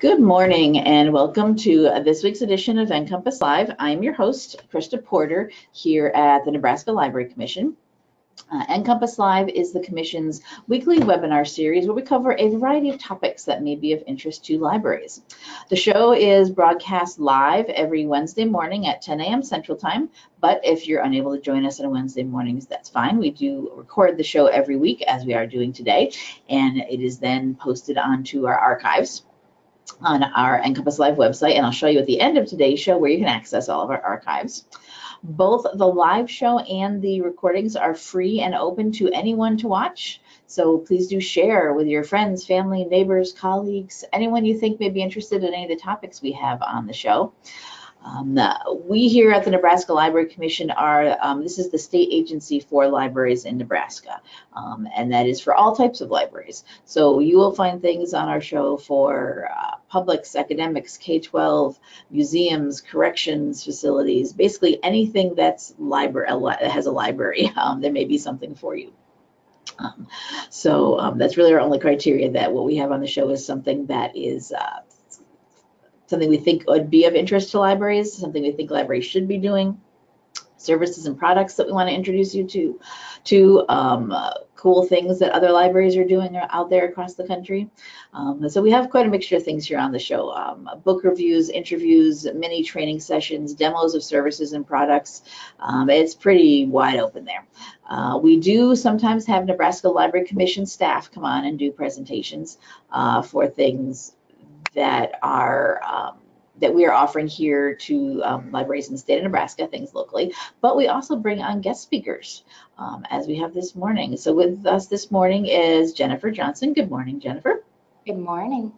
Good morning and welcome to this week's edition of NCompass Live. I'm your host, Krista Porter, here at the Nebraska Library Commission. Uh, NCompass Live is the Commission's weekly webinar series where we cover a variety of topics that may be of interest to libraries. The show is broadcast live every Wednesday morning at 10 a.m. Central Time, but if you're unable to join us on Wednesday mornings, that's fine. We do record the show every week as we are doing today, and it is then posted onto our archives on our NCompass Live website, and I'll show you at the end of today's show where you can access all of our archives. Both the live show and the recordings are free and open to anyone to watch. So please do share with your friends, family, neighbors, colleagues, anyone you think may be interested in any of the topics we have on the show. Um, we here at the Nebraska Library Commission are, um, this is the state agency for libraries in Nebraska, um, and that is for all types of libraries. So you will find things on our show for uh, publics, academics, K-12, museums, corrections facilities, basically anything that's library, that has a library, um, there may be something for you. Um, so um, that's really our only criteria that what we have on the show is something that is uh, something we think would be of interest to libraries, something we think libraries should be doing, services and products that we want to introduce you to, to um, uh, cool things that other libraries are doing out there across the country. Um, so we have quite a mixture of things here on the show. Um, book reviews, interviews, mini training sessions, demos of services and products. Um, it's pretty wide open there. Uh, we do sometimes have Nebraska Library Commission staff come on and do presentations uh, for things that are um, that we are offering here to um, libraries in the state of Nebraska, things locally, but we also bring on guest speakers um, as we have this morning. So with us this morning is Jennifer Johnson. Good morning, Jennifer. Good morning.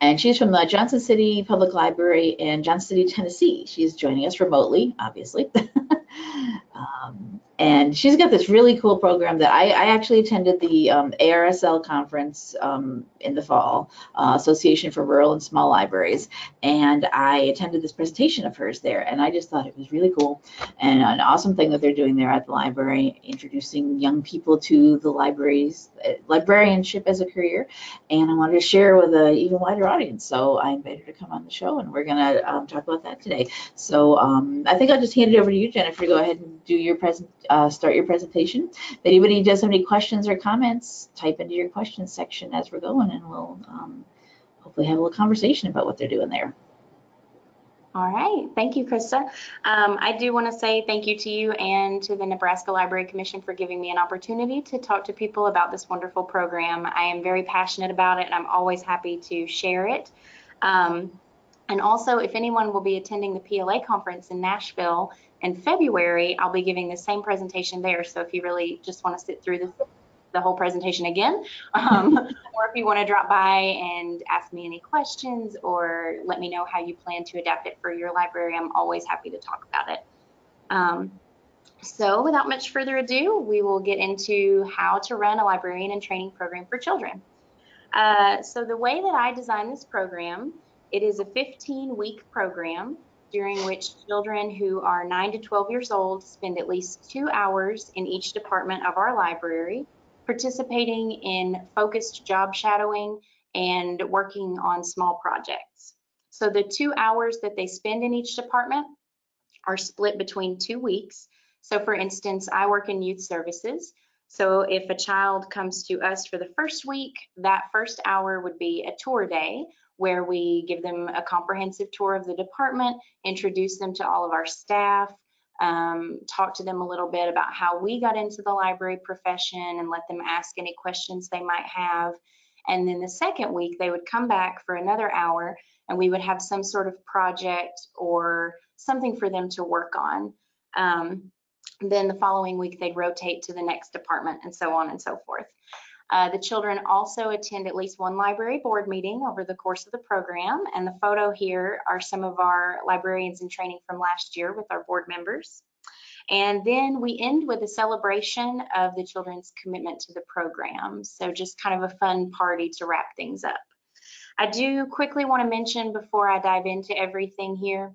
And she's from the Johnson City Public Library in Johnson City, Tennessee. She's joining us remotely, obviously. um, and she's got this really cool program that I, I actually attended the um, ARSL conference um, in the fall, uh, Association for Rural and Small Libraries, and I attended this presentation of hers there, and I just thought it was really cool and an awesome thing that they're doing there at the library, introducing young people to the libraries, librarianship as a career, and I wanted to share with an even wider audience, so I invited her to come on the show, and we're gonna um, talk about that today. So um, I think I'll just hand it over to you, Jennifer, to go ahead and do your present, uh, start your presentation. If anybody does have any questions or comments, type into your questions section as we're going and we'll um, hopefully have a little conversation about what they're doing there. All right, thank you, Krista. Um, I do want to say thank you to you and to the Nebraska Library Commission for giving me an opportunity to talk to people about this wonderful program. I am very passionate about it and I'm always happy to share it. Um, and also, if anyone will be attending the PLA conference in Nashville in February, I'll be giving the same presentation there. So if you really just want to sit through the, the whole presentation again, um, or if you want to drop by and ask me any questions or let me know how you plan to adapt it for your library, I'm always happy to talk about it. Um, so without much further ado, we will get into how to run a librarian and training program for children. Uh, so the way that I designed this program, it is a 15 week program during which children who are 9 to 12 years old spend at least two hours in each department of our library participating in focused job shadowing and working on small projects. So the two hours that they spend in each department are split between two weeks. So for instance, I work in youth services. So if a child comes to us for the first week, that first hour would be a tour day where we give them a comprehensive tour of the department, introduce them to all of our staff, um, talk to them a little bit about how we got into the library profession and let them ask any questions they might have. And then the second week, they would come back for another hour and we would have some sort of project or something for them to work on. Um, then the following week, they'd rotate to the next department and so on and so forth. Uh, the children also attend at least one library board meeting over the course of the program. And the photo here are some of our librarians in training from last year with our board members. And then we end with a celebration of the children's commitment to the program. So just kind of a fun party to wrap things up. I do quickly want to mention before I dive into everything here,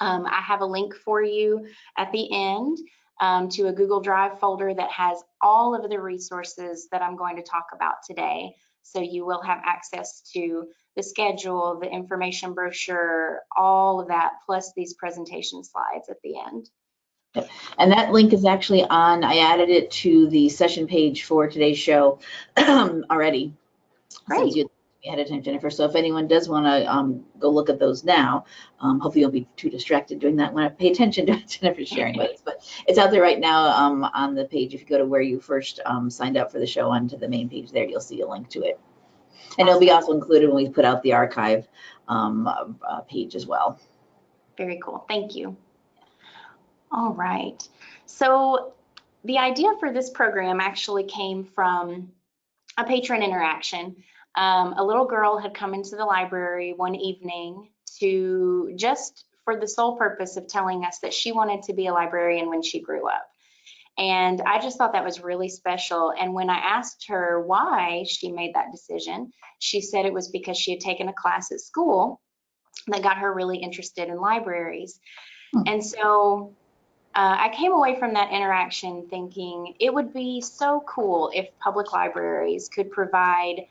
um, I have a link for you at the end um, to a Google Drive folder that has all of the resources that I'm going to talk about today. So you will have access to the schedule, the information brochure, all of that, plus these presentation slides at the end. And that link is actually on, I added it to the session page for today's show already. Great. Ahead of time, Jennifer. So if anyone does want to um, go look at those now, um, hopefully you'll be too distracted doing that when I pay attention to Jennifer's sharing with us. But it's out there right now um, on the page. If you go to where you first um, signed up for the show onto the main page there, you'll see a link to it. And it'll be also included when we put out the archive um, uh, page as well. Very cool. Thank you. All right. So the idea for this program actually came from a patron interaction. Um, a little girl had come into the library one evening to just for the sole purpose of telling us that she wanted to be a librarian when she grew up. And I just thought that was really special. And when I asked her why she made that decision, she said it was because she had taken a class at school that got her really interested in libraries. Hmm. And so uh, I came away from that interaction thinking it would be so cool if public libraries could provide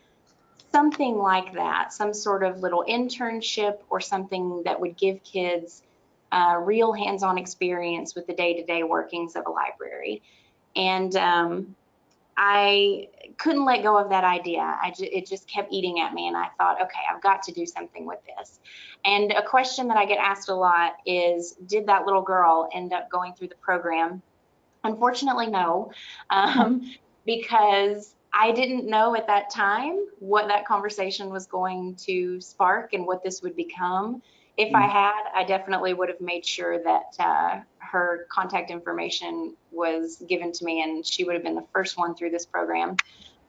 something like that, some sort of little internship or something that would give kids uh, real hands-on experience with the day-to-day workings of a library. And um, I couldn't let go of that idea. Ju it just kept eating at me, and I thought, okay, I've got to do something with this. And a question that I get asked a lot is, did that little girl end up going through the program? Unfortunately, no, um, because I didn't know at that time what that conversation was going to spark and what this would become. If I mm. had, I definitely would have made sure that uh, her contact information was given to me and she would have been the first one through this program.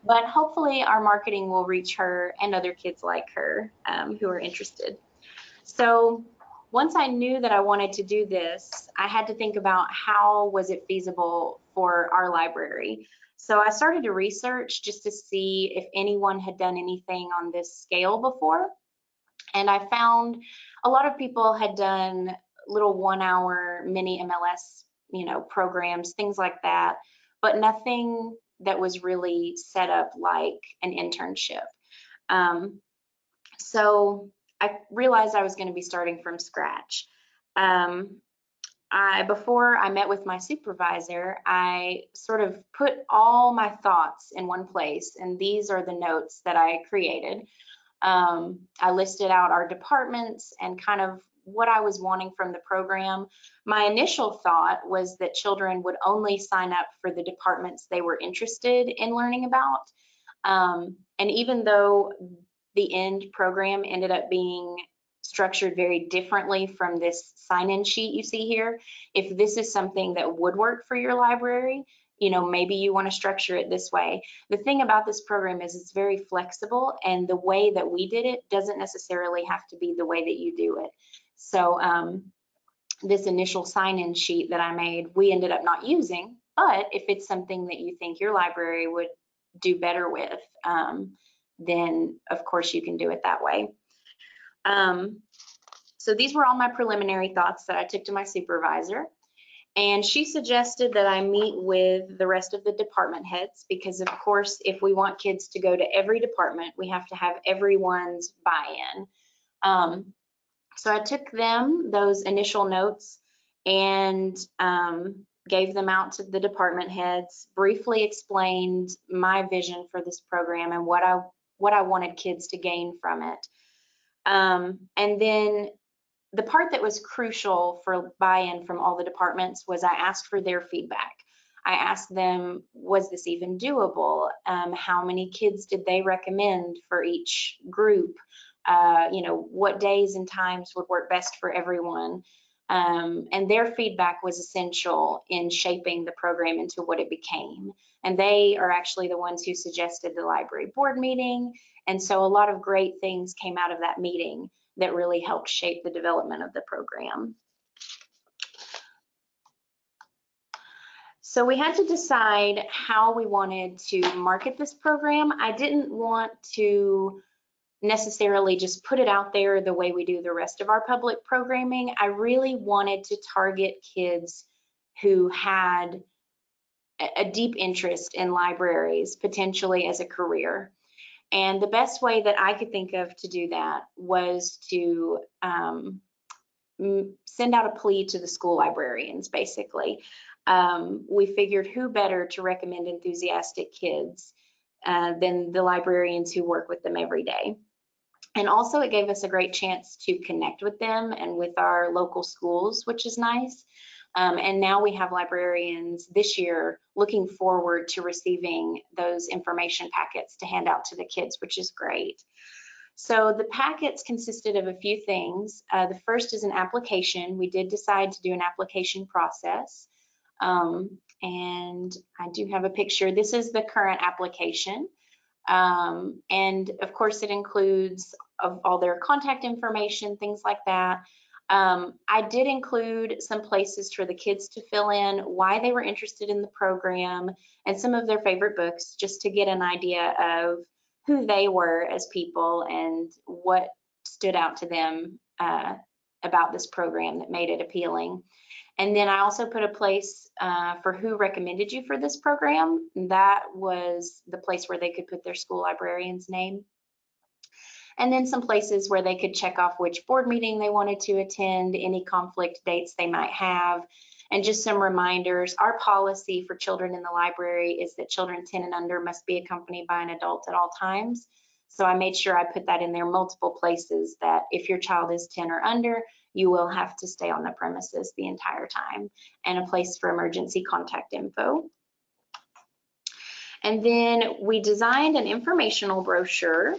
But hopefully, our marketing will reach her and other kids like her um, who are interested. So, once I knew that I wanted to do this, I had to think about how was it feasible for our library. So I started to research just to see if anyone had done anything on this scale before. And I found a lot of people had done little one hour mini MLS, you know, programs, things like that, but nothing that was really set up like an internship. Um, so I realized I was going to be starting from scratch. Um, I, before I met with my supervisor, I sort of put all my thoughts in one place, and these are the notes that I created. Um, I listed out our departments and kind of what I was wanting from the program. My initial thought was that children would only sign up for the departments they were interested in learning about. Um, and even though the end program ended up being structured very differently from this sign-in sheet you see here. If this is something that would work for your library, you know, maybe you want to structure it this way. The thing about this program is it's very flexible and the way that we did it doesn't necessarily have to be the way that you do it. So um, this initial sign-in sheet that I made, we ended up not using, but if it's something that you think your library would do better with, um, then of course you can do it that way. Um, so these were all my preliminary thoughts that I took to my supervisor. And she suggested that I meet with the rest of the department heads because, of course, if we want kids to go to every department, we have to have everyone's buy-in. Um, so I took them, those initial notes, and um, gave them out to the department heads, briefly explained my vision for this program and what I what I wanted kids to gain from it. Um, and then the part that was crucial for buy-in from all the departments was I asked for their feedback. I asked them, was this even doable? Um, how many kids did they recommend for each group? Uh, you know, what days and times would work best for everyone? Um, and their feedback was essential in shaping the program into what it became. And they are actually the ones who suggested the library board meeting and so a lot of great things came out of that meeting that really helped shape the development of the program. So we had to decide how we wanted to market this program. I didn't want to necessarily just put it out there the way we do the rest of our public programming. I really wanted to target kids who had a deep interest in libraries, potentially as a career. And the best way that I could think of to do that was to um, send out a plea to the school librarians, basically. Um, we figured who better to recommend enthusiastic kids uh, than the librarians who work with them every day. And also it gave us a great chance to connect with them and with our local schools, which is nice. Um, and now we have librarians this year looking forward to receiving those information packets to hand out to the kids, which is great. So the packets consisted of a few things. Uh, the first is an application. We did decide to do an application process. Um, and I do have a picture. This is the current application. Um, and of course it includes of all their contact information, things like that. Um, I did include some places for the kids to fill in why they were interested in the program and some of their favorite books just to get an idea of who they were as people and what stood out to them uh, about this program that made it appealing. And then I also put a place uh, for who recommended you for this program. And that was the place where they could put their school librarian's name and then some places where they could check off which board meeting they wanted to attend, any conflict dates they might have, and just some reminders. Our policy for children in the library is that children 10 and under must be accompanied by an adult at all times. So I made sure I put that in there multiple places that if your child is 10 or under, you will have to stay on the premises the entire time and a place for emergency contact info. And then we designed an informational brochure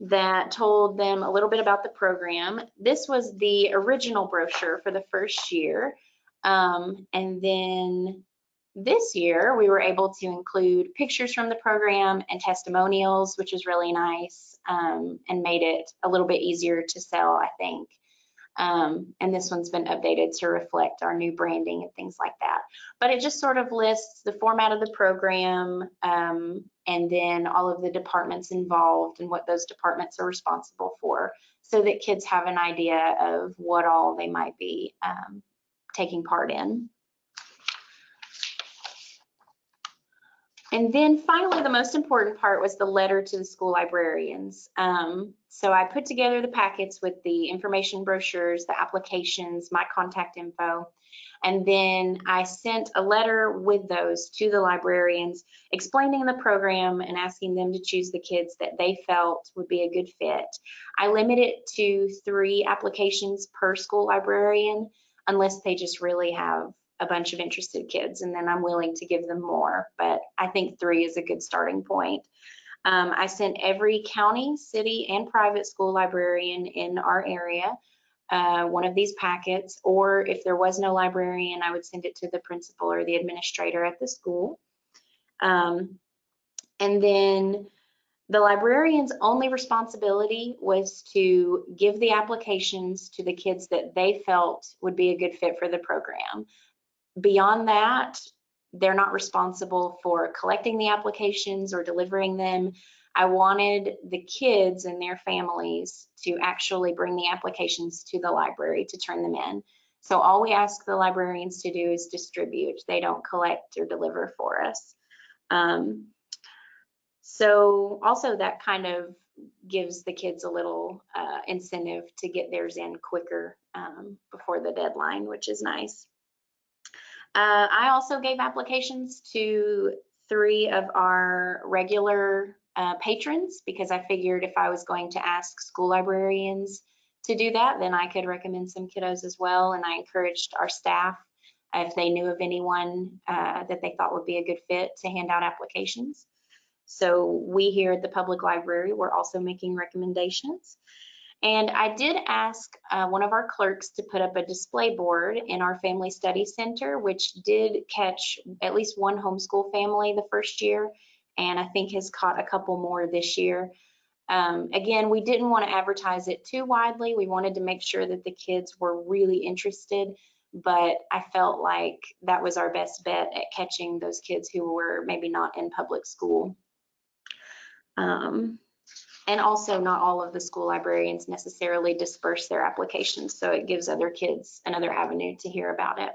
that told them a little bit about the program. This was the original brochure for the first year. Um, and then this year, we were able to include pictures from the program and testimonials, which is really nice um, and made it a little bit easier to sell, I think. Um, and this one's been updated to reflect our new branding and things like that. But it just sort of lists the format of the program um, and then all of the departments involved and what those departments are responsible for so that kids have an idea of what all they might be um, taking part in. And then finally, the most important part was the letter to the school librarians. Um, so I put together the packets with the information brochures, the applications, my contact info, and then I sent a letter with those to the librarians explaining the program and asking them to choose the kids that they felt would be a good fit. I limit it to three applications per school librarian unless they just really have a bunch of interested kids and then I'm willing to give them more. But I think three is a good starting point. Um, I sent every county, city, and private school librarian in our area uh, one of these packets, or if there was no librarian, I would send it to the principal or the administrator at the school. Um, and then the librarian's only responsibility was to give the applications to the kids that they felt would be a good fit for the program. Beyond that, they're not responsible for collecting the applications or delivering them. I wanted the kids and their families to actually bring the applications to the library to turn them in. So all we ask the librarians to do is distribute. They don't collect or deliver for us. Um, so also that kind of gives the kids a little uh, incentive to get theirs in quicker um, before the deadline, which is nice. Uh, I also gave applications to three of our regular uh, patrons because I figured if I was going to ask school librarians to do that, then I could recommend some kiddos as well. And I encouraged our staff, if they knew of anyone uh, that they thought would be a good fit, to hand out applications. So we here at the public library, we're also making recommendations. And I did ask uh, one of our clerks to put up a display board in our Family Study Center, which did catch at least one homeschool family the first year, and I think has caught a couple more this year. Um, again, we didn't want to advertise it too widely. We wanted to make sure that the kids were really interested, but I felt like that was our best bet at catching those kids who were maybe not in public school. Um, and also not all of the school librarians necessarily disperse their applications, so it gives other kids another avenue to hear about it.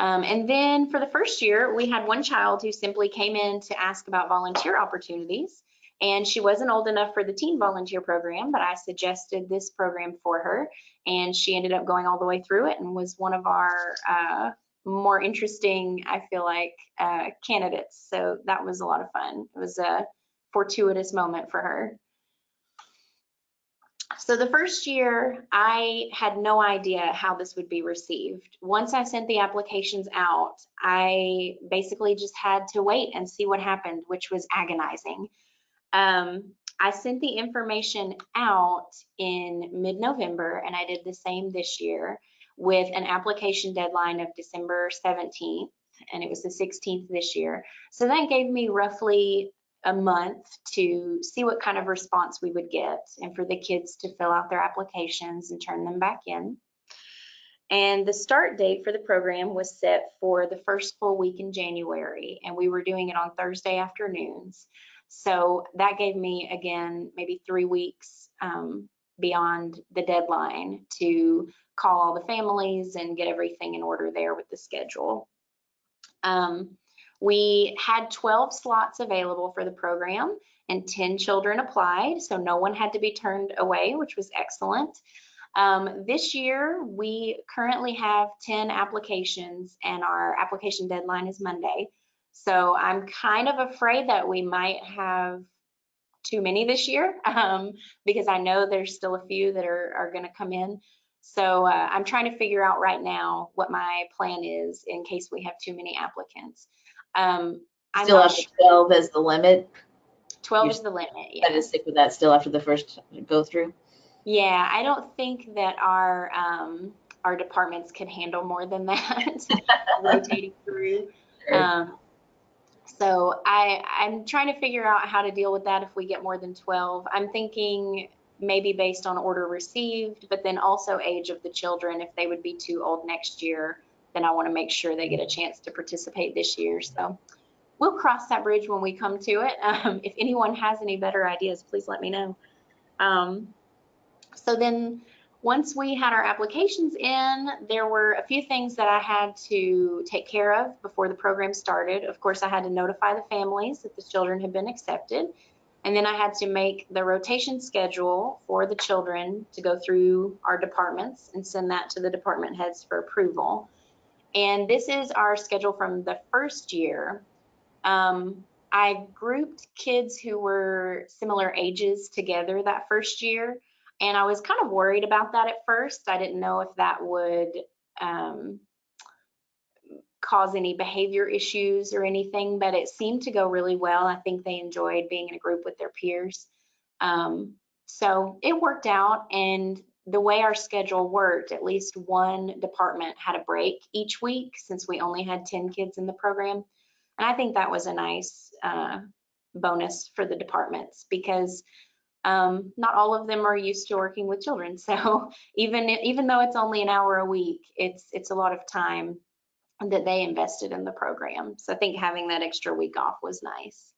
Um, and then for the first year, we had one child who simply came in to ask about volunteer opportunities. And she wasn't old enough for the teen volunteer program, but I suggested this program for her. And she ended up going all the way through it and was one of our uh, more interesting, I feel like, uh, candidates. So that was a lot of fun. It was a fortuitous moment for her. So the first year, I had no idea how this would be received. Once I sent the applications out, I basically just had to wait and see what happened, which was agonizing. Um, I sent the information out in mid-November, and I did the same this year with an application deadline of December 17th, and it was the 16th this year. So that gave me roughly a month to see what kind of response we would get and for the kids to fill out their applications and turn them back in. And the start date for the program was set for the first full week in January, and we were doing it on Thursday afternoons. So that gave me, again, maybe three weeks um, beyond the deadline to call all the families and get everything in order there with the schedule. Um, we had 12 slots available for the program and 10 children applied, so no one had to be turned away, which was excellent. Um, this year, we currently have 10 applications and our application deadline is Monday. So I'm kind of afraid that we might have too many this year um, because I know there's still a few that are, are going to come in. So uh, I'm trying to figure out right now what my plan is in case we have too many applicants. Um, I'm Still not up to sure. 12 as the limit. 12 you- is the limit. Yeah. Yeah. to stick with that still after the first go through. Yeah, I don't think that our um, our departments can handle more than that rotating through. Sure. Um, so I I'm trying to figure out how to deal with that if we get more than 12. I'm thinking maybe based on order received, but then also age of the children. If they would be too old next year, then I want to make sure they get a chance to participate this year. So we'll cross that bridge when we come to it. Um, if anyone has any better ideas, please let me know. Um, so then once we had our applications in, there were a few things that I had to take care of before the program started. Of course, I had to notify the families that the children had been accepted. And then I had to make the rotation schedule for the children to go through our departments and send that to the department heads for approval. And this is our schedule from the first year. Um, I grouped kids who were similar ages together that first year. And I was kind of worried about that at first. I didn't know if that would um, cause any behavior issues or anything, but it seemed to go really well. I think they enjoyed being in a group with their peers. Um, so it worked out. And the way our schedule worked, at least one department had a break each week since we only had 10 kids in the program. And I think that was a nice uh, bonus for the departments because um, not all of them are used to working with children. So even even though it's only an hour a week, it's it's a lot of time that they invested in the program. So I think having that extra week off was nice.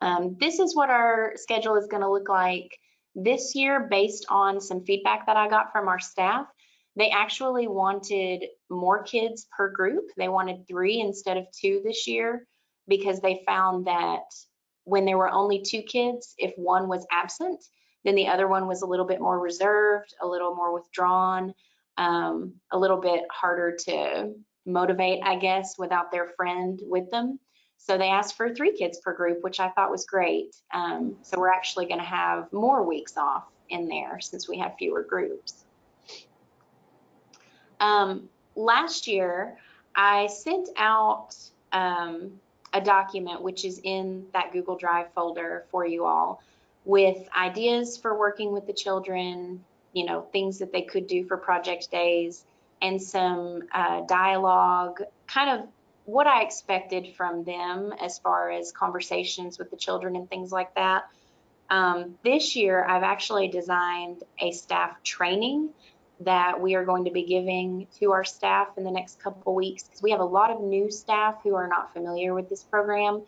Um, this is what our schedule is going to look like this year based on some feedback that I got from our staff. They actually wanted more kids per group. They wanted three instead of two this year because they found that when there were only two kids, if one was absent, then the other one was a little bit more reserved, a little more withdrawn, um, a little bit harder to motivate, I guess, without their friend with them. So they asked for three kids per group, which I thought was great. Um, so we're actually going to have more weeks off in there since we have fewer groups. Um, last year, I sent out um, a document which is in that Google Drive folder for you all with ideas for working with the children, you know, things that they could do for project days, and some uh, dialogue, kind of what I expected from them as far as conversations with the children and things like that. Um, this year, I've actually designed a staff training that we are going to be giving to our staff in the next couple weeks because we have a lot of new staff who are not familiar with this program.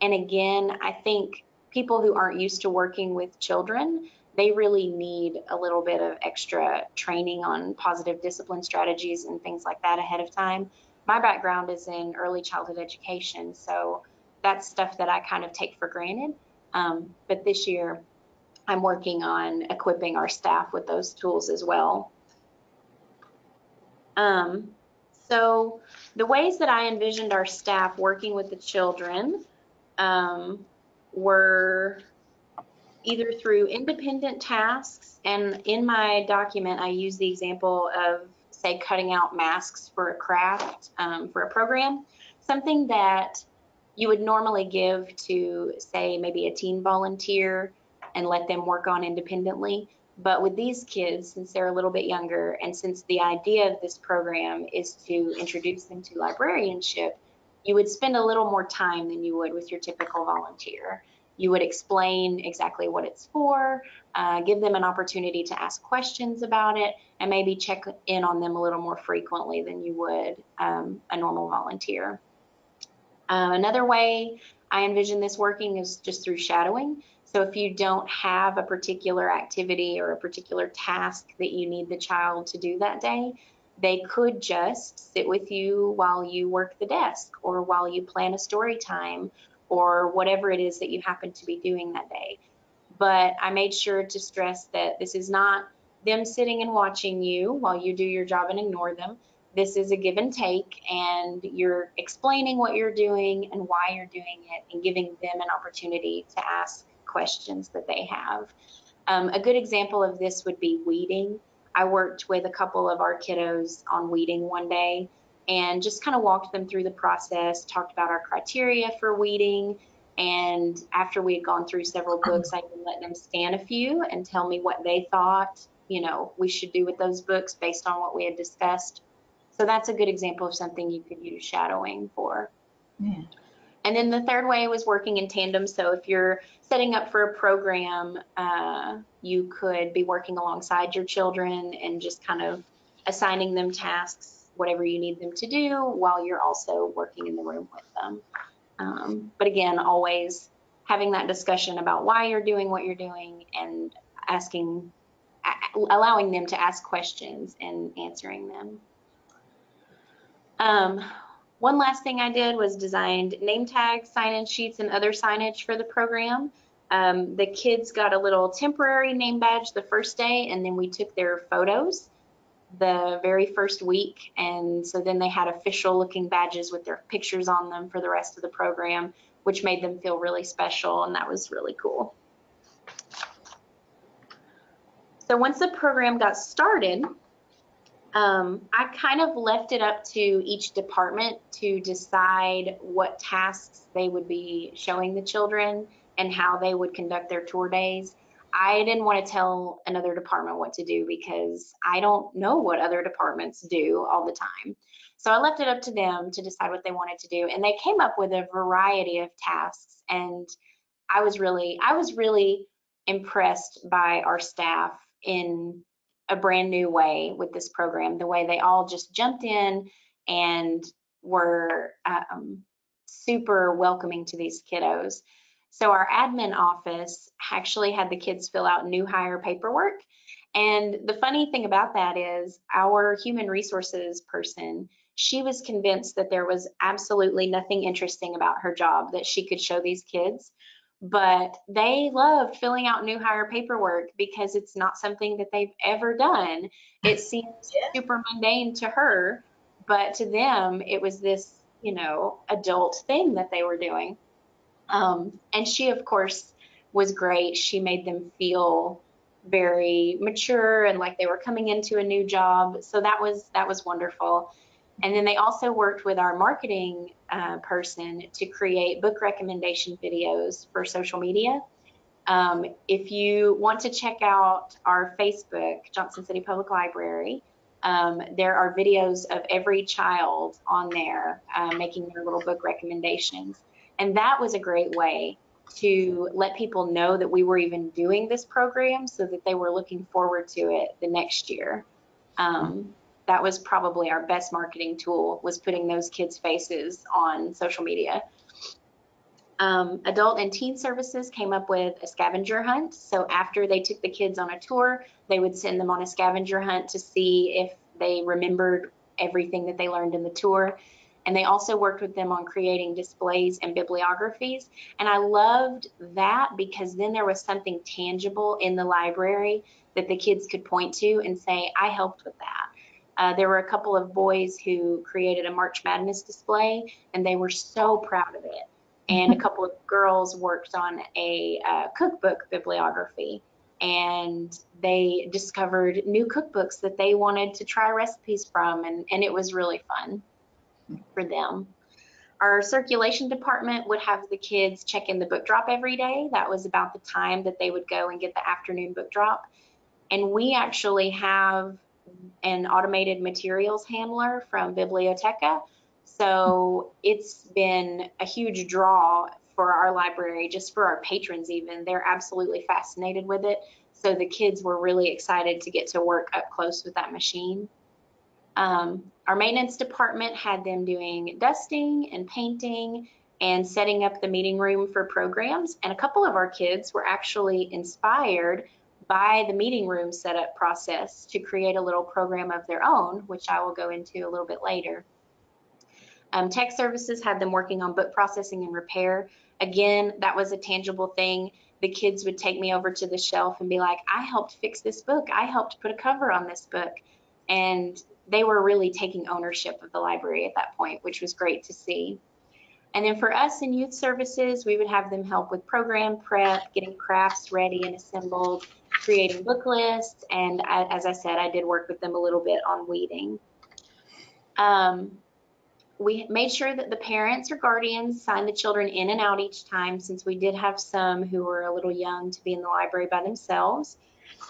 And again, I think people who aren't used to working with children, they really need a little bit of extra training on positive discipline strategies and things like that ahead of time. My background is in early childhood education, so that's stuff that I kind of take for granted. Um, but this year, I'm working on equipping our staff with those tools as well. Um, so the ways that I envisioned our staff working with the children um, were either through independent tasks, and in my document, I use the example of, say, cutting out masks for a craft um, for a program, something that you would normally give to, say, maybe a teen volunteer and let them work on independently. But with these kids, since they're a little bit younger, and since the idea of this program is to introduce them to librarianship, you would spend a little more time than you would with your typical volunteer. You would explain exactly what it's for, uh, give them an opportunity to ask questions about it, and maybe check in on them a little more frequently than you would um, a normal volunteer. Uh, another way I envision this working is just through shadowing. So if you don't have a particular activity or a particular task that you need the child to do that day, they could just sit with you while you work the desk or while you plan a story time or whatever it is that you happen to be doing that day. But I made sure to stress that this is not them sitting and watching you while you do your job and ignore them. This is a give and take, and you're explaining what you're doing and why you're doing it and giving them an opportunity to ask questions that they have. Um, a good example of this would be weeding. I worked with a couple of our kiddos on weeding one day and just kind of walked them through the process, talked about our criteria for weeding. And after we had gone through several books, I even let them scan a few and tell me what they thought, you know, we should do with those books based on what we had discussed. So that's a good example of something you could use shadowing for. Yeah. And then the third way was working in tandem. So if you're setting up for a program, uh, you could be working alongside your children and just kind of assigning them tasks, whatever you need them to do, while you're also working in the room with them. Um, but again, always having that discussion about why you're doing what you're doing and asking, allowing them to ask questions and answering them. Um, one last thing I did was designed name tags, sign-in sheets, and other signage for the program. Um, the kids got a little temporary name badge the first day, and then we took their photos the very first week. And so then they had official looking badges with their pictures on them for the rest of the program, which made them feel really special, and that was really cool. So once the program got started, um, I kind of left it up to each department to decide what tasks they would be showing the children and how they would conduct their tour days. I didn't want to tell another department what to do because I don't know what other departments do all the time. So I left it up to them to decide what they wanted to do and they came up with a variety of tasks and I was really I was really impressed by our staff in a brand new way with this program, the way they all just jumped in and were um, super welcoming to these kiddos. So our admin office actually had the kids fill out new hire paperwork. And the funny thing about that is our human resources person, she was convinced that there was absolutely nothing interesting about her job that she could show these kids but they loved filling out new hire paperwork because it's not something that they've ever done. It seems super mundane to her, but to them, it was this, you know, adult thing that they were doing. Um, and she, of course, was great. She made them feel very mature and like they were coming into a new job. So that was that was wonderful. And then they also worked with our marketing uh, person to create book recommendation videos for social media. Um, if you want to check out our Facebook, Johnson City Public Library, um, there are videos of every child on there uh, making their little book recommendations. And that was a great way to let people know that we were even doing this program so that they were looking forward to it the next year. Um, that was probably our best marketing tool was putting those kids' faces on social media. Um, adult and teen services came up with a scavenger hunt. So after they took the kids on a tour, they would send them on a scavenger hunt to see if they remembered everything that they learned in the tour. And they also worked with them on creating displays and bibliographies. And I loved that because then there was something tangible in the library that the kids could point to and say, I helped with that. Uh, there were a couple of boys who created a March Madness display, and they were so proud of it. And a couple of girls worked on a uh, cookbook bibliography, and they discovered new cookbooks that they wanted to try recipes from, and, and it was really fun for them. Our circulation department would have the kids check in the book drop every day. That was about the time that they would go and get the afternoon book drop. And we actually have an automated materials handler from Bibliotheca. So it's been a huge draw for our library, just for our patrons even. They're absolutely fascinated with it. So the kids were really excited to get to work up close with that machine. Um, our maintenance department had them doing dusting and painting and setting up the meeting room for programs. And a couple of our kids were actually inspired by the meeting room setup process to create a little program of their own, which I will go into a little bit later. Um, tech services had them working on book processing and repair. Again, that was a tangible thing. The kids would take me over to the shelf and be like, I helped fix this book. I helped put a cover on this book. And they were really taking ownership of the library at that point, which was great to see. And then for us in youth services, we would have them help with program prep, getting crafts ready and assembled, creating book lists, and I, as I said, I did work with them a little bit on weeding. Um, we made sure that the parents or guardians signed the children in and out each time since we did have some who were a little young to be in the library by themselves.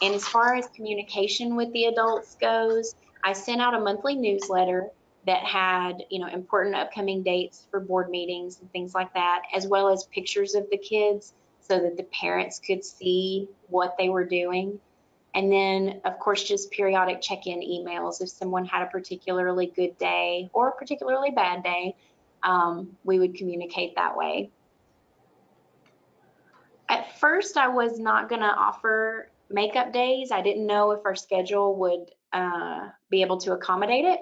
And as far as communication with the adults goes, I sent out a monthly newsletter that had, you know, important upcoming dates for board meetings and things like that, as well as pictures of the kids so that the parents could see what they were doing. And then, of course, just periodic check in emails. If someone had a particularly good day or a particularly bad day, um, we would communicate that way. At first, I was not going to offer makeup days. I didn't know if our schedule would uh, be able to accommodate it.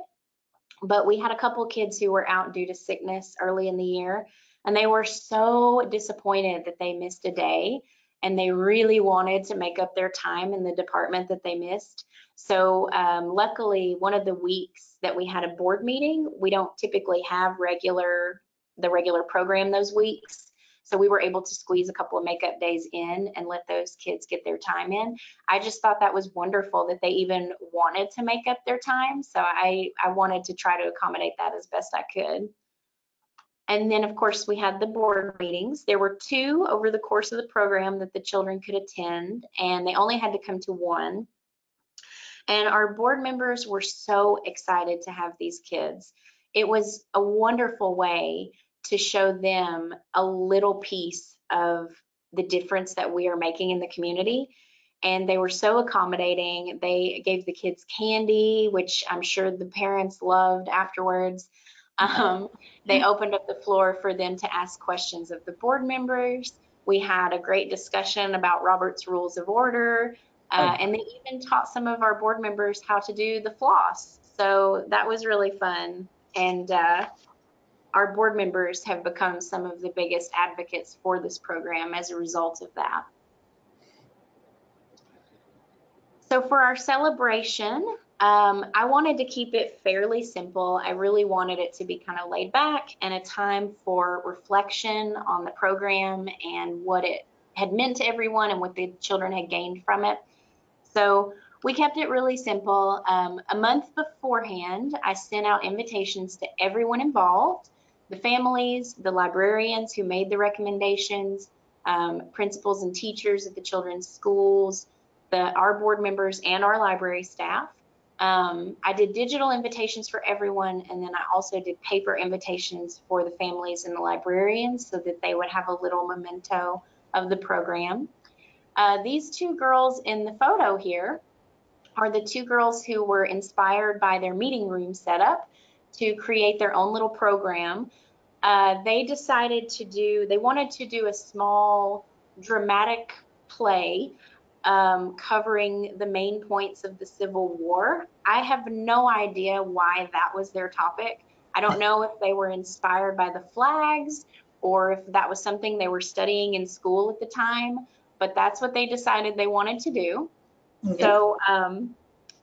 But we had a couple kids who were out due to sickness early in the year. And they were so disappointed that they missed a day and they really wanted to make up their time in the department that they missed. So um, luckily, one of the weeks that we had a board meeting, we don't typically have regular the regular program those weeks. So we were able to squeeze a couple of makeup days in and let those kids get their time in. I just thought that was wonderful that they even wanted to make up their time. So I, I wanted to try to accommodate that as best I could. And then, of course, we had the board meetings. There were two over the course of the program that the children could attend, and they only had to come to one. And our board members were so excited to have these kids. It was a wonderful way to show them a little piece of the difference that we are making in the community. And they were so accommodating. They gave the kids candy, which I'm sure the parents loved afterwards. Um, they opened up the floor for them to ask questions of the board members. We had a great discussion about Robert's Rules of Order, uh, and they even taught some of our board members how to do the floss. So that was really fun. And uh, our board members have become some of the biggest advocates for this program as a result of that. So for our celebration, um, I wanted to keep it fairly simple. I really wanted it to be kind of laid back and a time for reflection on the program and what it had meant to everyone and what the children had gained from it. So we kept it really simple. Um, a month beforehand, I sent out invitations to everyone involved, the families, the librarians who made the recommendations, um, principals and teachers at the children's schools, the, our board members and our library staff. Um, I did digital invitations for everyone, and then I also did paper invitations for the families and the librarians so that they would have a little memento of the program. Uh, these two girls in the photo here are the two girls who were inspired by their meeting room setup to create their own little program. Uh, they decided to do, they wanted to do a small dramatic play um, covering the main points of the Civil War. I have no idea why that was their topic. I don't know if they were inspired by the flags or if that was something they were studying in school at the time, but that's what they decided they wanted to do. Okay. So um,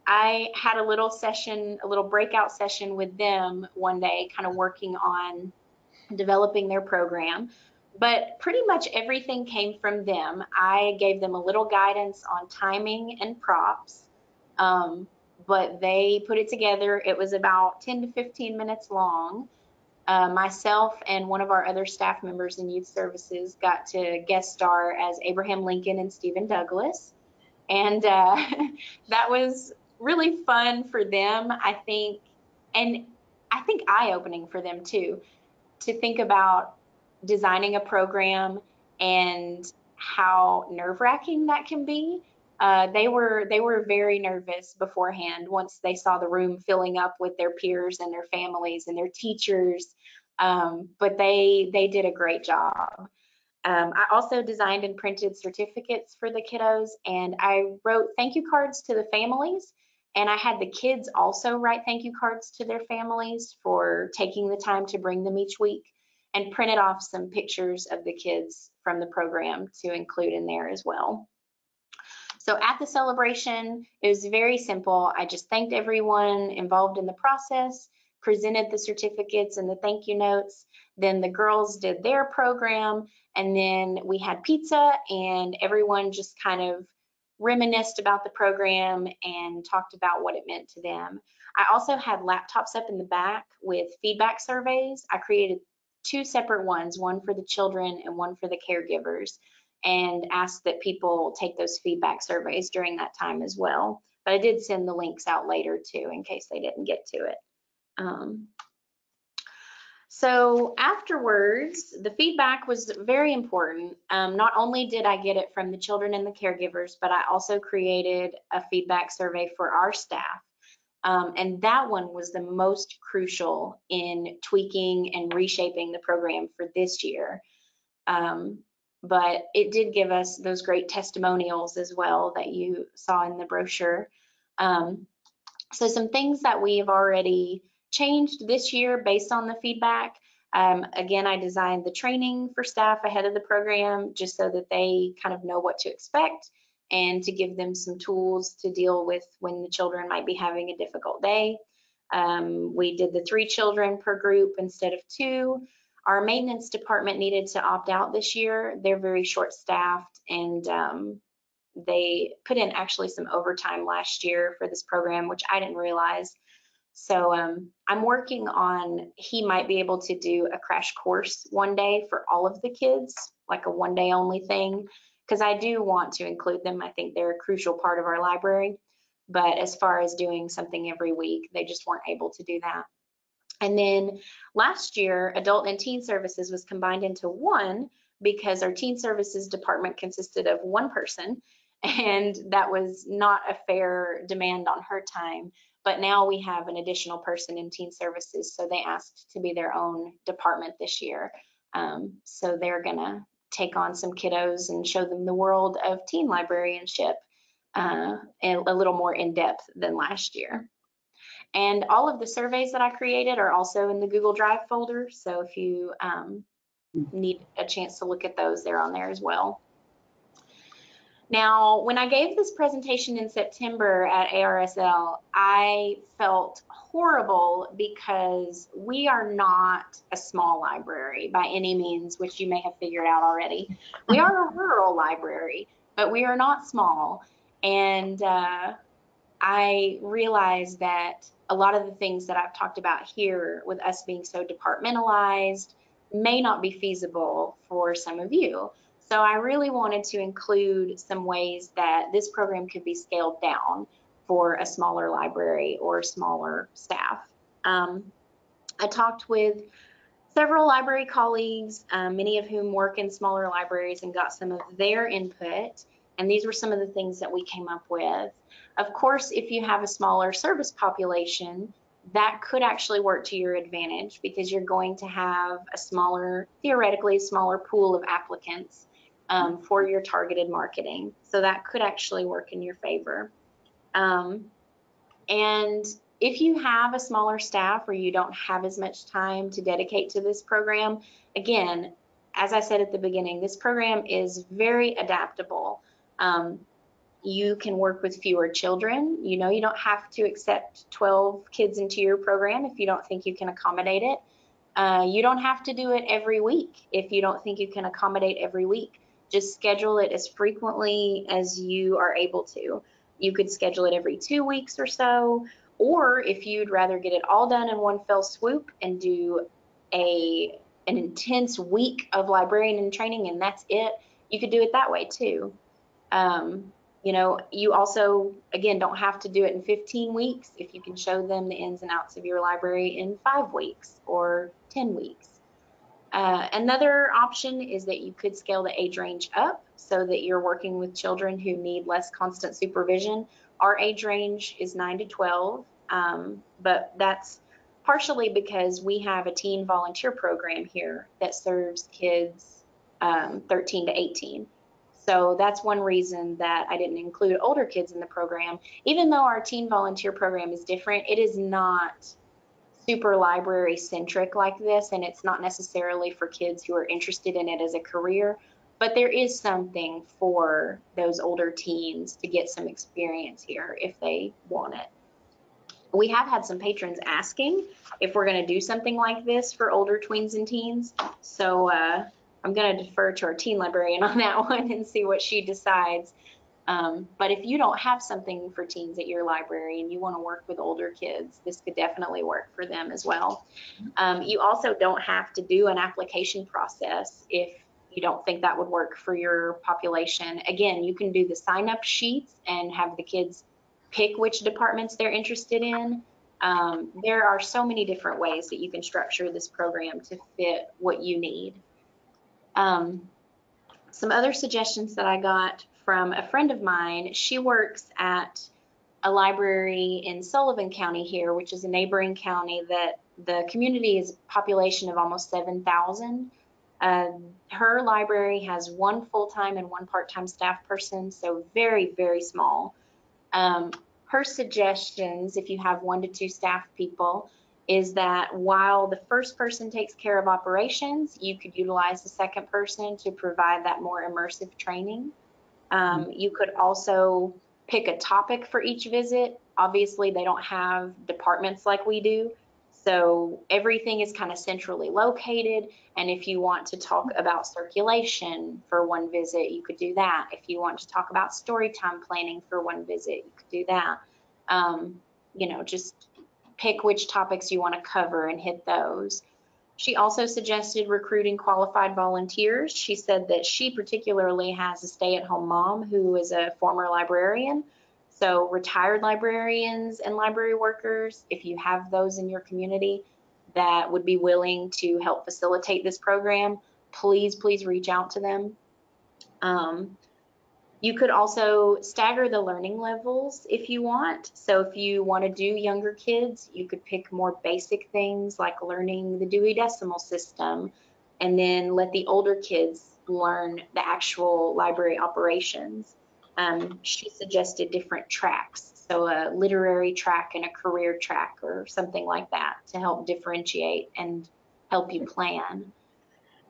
I had a little session, a little breakout session with them one day, kind of working on developing their program. But pretty much everything came from them. I gave them a little guidance on timing and props, um, but they put it together. It was about 10 to 15 minutes long. Uh, myself and one of our other staff members in youth services got to guest star as Abraham Lincoln and Stephen Douglas. And uh, that was really fun for them, I think, and I think eye opening for them too, to think about designing a program and how nerve wracking that can be. Uh, they were they were very nervous beforehand once they saw the room filling up with their peers and their families and their teachers um, but they they did a great job um, I also designed and printed certificates for the kiddos and I wrote thank you cards to the families and I had the kids also write thank you cards to their families for taking the time to bring them each week and printed off some pictures of the kids from the program to include in there as well. So at the celebration, it was very simple. I just thanked everyone involved in the process, presented the certificates and the thank you notes. Then the girls did their program, and then we had pizza, and everyone just kind of reminisced about the program and talked about what it meant to them. I also had laptops up in the back with feedback surveys. I created two separate ones, one for the children and one for the caregivers, and asked that people take those feedback surveys during that time as well. But I did send the links out later too, in case they didn't get to it. Um, so afterwards, the feedback was very important. Um, not only did I get it from the children and the caregivers, but I also created a feedback survey for our staff. Um, and that one was the most crucial in tweaking and reshaping the program for this year. Um, but it did give us those great testimonials as well that you saw in the brochure. Um, so some things that we have already changed this year based on the feedback. Um, again, I designed the training for staff ahead of the program just so that they kind of know what to expect and to give them some tools to deal with when the children might be having a difficult day. Um, we did the three children per group instead of two. Our maintenance department needed to opt out this year. They're very short staffed and um, they put in actually some overtime last year for this program, which I didn't realize. So um, I'm working on, he might be able to do a crash course one day for all of the kids, like a one day only thing because I do want to include them. I think they're a crucial part of our library. But as far as doing something every week, they just weren't able to do that. And then last year, adult and teen services was combined into one because our teen services department consisted of one person and that was not a fair demand on her time. But now we have an additional person in teen services, so they asked to be their own department this year. Um, so they're gonna take on some kiddos and show them the world of teen librarianship uh, a little more in depth than last year. And all of the surveys that I created are also in the Google Drive folder. So if you um, need a chance to look at those, they're on there as well. Now, when I gave this presentation in September at ARSL, I felt horrible because we are not a small library by any means, which you may have figured out already. We are a rural library, but we are not small. And uh, I realized that a lot of the things that I've talked about here with us being so departmentalized may not be feasible for some of you. So I really wanted to include some ways that this program could be scaled down for a smaller library or smaller staff. Um, I talked with several library colleagues, um, many of whom work in smaller libraries and got some of their input. And these were some of the things that we came up with. Of course, if you have a smaller service population, that could actually work to your advantage because you're going to have a smaller, theoretically, smaller pool of applicants um, for your targeted marketing. So that could actually work in your favor. Um, and if you have a smaller staff or you don't have as much time to dedicate to this program, again, as I said at the beginning, this program is very adaptable. Um, you can work with fewer children. You know, you don't have to accept 12 kids into your program if you don't think you can accommodate it. Uh, you don't have to do it every week if you don't think you can accommodate every week. Just schedule it as frequently as you are able to. You could schedule it every two weeks or so, or if you'd rather get it all done in one fell swoop and do a an intense week of librarian and training and that's it, you could do it that way too. Um, you know, you also, again, don't have to do it in 15 weeks if you can show them the ins and outs of your library in five weeks or 10 weeks. Uh, another option is that you could scale the age range up so that you're working with children who need less constant supervision. Our age range is 9 to 12, um, but that's partially because we have a teen volunteer program here that serves kids um, 13 to 18. So that's one reason that I didn't include older kids in the program. Even though our teen volunteer program is different, it is not super library centric like this, and it's not necessarily for kids who are interested in it as a career. But there is something for those older teens to get some experience here if they want it. We have had some patrons asking if we're going to do something like this for older tweens and teens. So uh, I'm going to defer to our teen librarian on that one and see what she decides. Um, but if you don't have something for teens at your library and you want to work with older kids, this could definitely work for them as well. Um, you also don't have to do an application process if you don't think that would work for your population. Again, you can do the sign up sheets and have the kids pick which departments they're interested in. Um, there are so many different ways that you can structure this program to fit what you need. Um, some other suggestions that I got from a friend of mine, she works at a library in Sullivan County here, which is a neighboring county that the community is population of almost 7,000. Uh, her library has one full-time and one part-time staff person, so very, very small. Um, her suggestions, if you have one to two staff people, is that while the first person takes care of operations, you could utilize the second person to provide that more immersive training. Um, mm-hmm. you could also pick a topic for each visit. Obviously, they don't have departments like we do. So everything is kind of centrally located. And if you want to talk about circulation for one visit, you could do that. If you want to talk about story time planning for one visit, you could do that. Um, you know, just pick which topics you want to cover and hit those. She also suggested recruiting qualified volunteers. She said that she particularly has a stay-at-home mom who is a former librarian. So retired librarians and library workers, if you have those in your community that would be willing to help facilitate this program, please, please reach out to them. Um, you could also stagger the learning levels if you want. So if you want to do younger kids, you could pick more basic things like learning the Dewey Decimal System and then let the older kids learn the actual library operations. Um, she suggested different tracks, so a literary track and a career track or something like that to help differentiate and help you plan.